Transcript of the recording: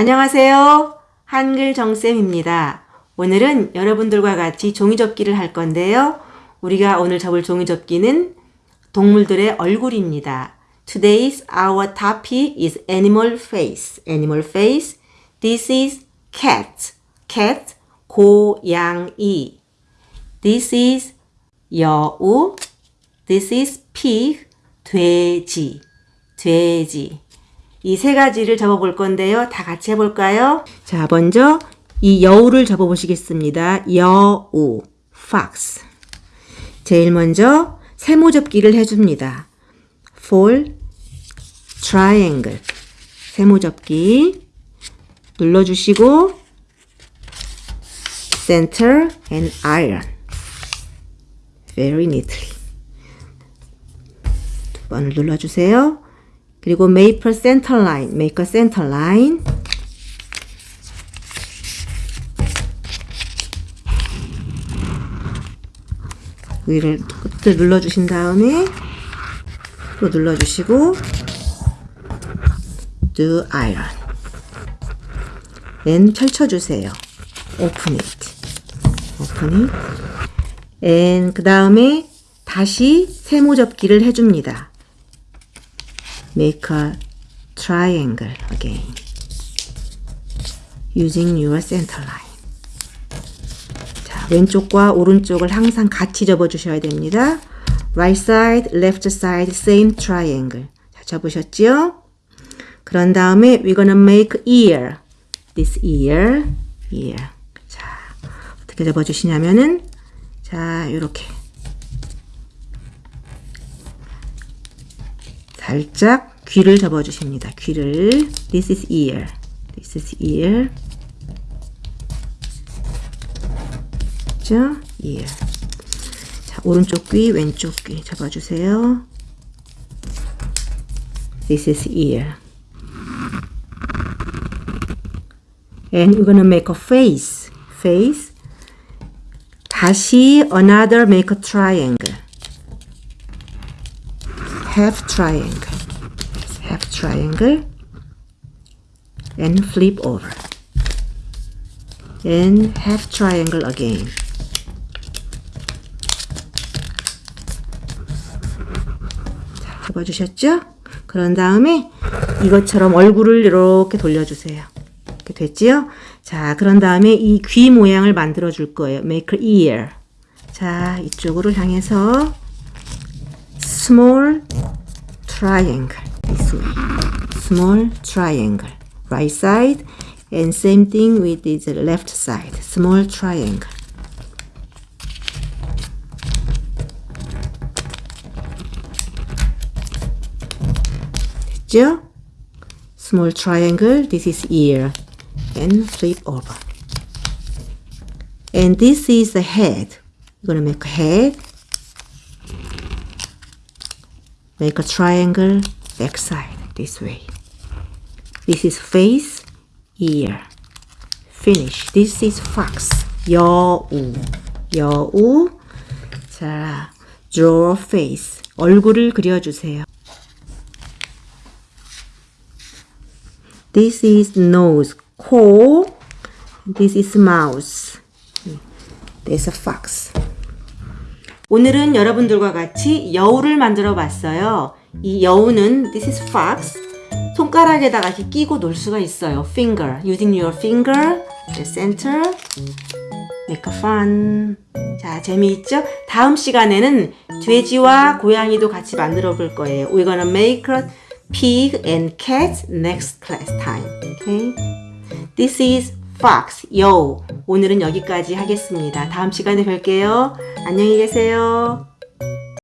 안녕하세요. 한글 정쌤입니다. 오늘은 여러분들과 같이 종이접기를 할 건데요. 우리가 오늘 접을 종이접기는 동물들의 얼굴입니다. Today's our topic is animal face. Animal face. This is cat. cat. 고양이. This is 여우. This is pig. 돼지. 돼지. 이 세 가지를 접어볼 건데요. 다 같이 해볼까요? 자, 먼저 이 여우를 접어보시겠습니다. 여우. fox. 제일 먼저 세모 접기를 해줍니다. for triangle. 세모 접기 눌러주시고 center and iron. very neatly. 두 번을 눌러주세요. 그리고 center line. make a center line. 위를 끝을 눌러주신 다음에 또 눌러주시고 do iron and 펼쳐주세요 open it open it and 그 다음에 다시 세모 접기를 해줍니다 make a triangle again using your center line 자, 왼쪽과 오른쪽을 항상 같이 접어 주셔야 됩니다. Right side, left side, same triangle. 자, 접으셨지요? 그런 다음에 we're gonna make ear. This ear, ear. 자, 어떻게 접어 주시냐면은 자, 요렇게 살짝 귀를 접어주십니다. 귀를. This is ear. This is ear. 그죠? ear. 자, 오른쪽 귀, 왼쪽 귀 잡아주세요. This is ear. And we're gonna make a face. Face. 다시 another make a triangle. Half triangle. Half triangle. And flip over. And half triangle again. 자, 접어주셨죠? 그런 다음에 이것처럼 얼굴을 이렇게 돌려주세요. 이렇게 됐지요? 자, 그런 다음에 이 귀 모양을 만들어 줄 거예요. make ear. 자, 이쪽으로 향해서 small triangle. this way. small triangle. right side and same thing with the left side. small triangle. 됐죠? small triangle, this is ear, and flip over. And this is the head. You're gonna make a head, make a triangle back side this way. This is face, ear. Finish. This is fox. 여우. 여우. 자, draw face. 얼굴을 그려주세요. This is nose, 코. This is mouse. There's a fox. 오늘은 여러분들과 같이 여우를 만들어 봤어요. 이 여우는 this is fox. 손가락에다가 이렇게 끼고 놀 수가 있어요. finger. using your finger. the center. make fun. 자, 재미있죠? 다음 시간에는 돼지와 고양이도 같이 만들어 볼 거예요. We're gonna make a pig and cat next class time. Okay? This is fox, 여우. 오늘은 여기까지 하겠습니다. 다음 시간에 뵐게요. 안녕히 계세요.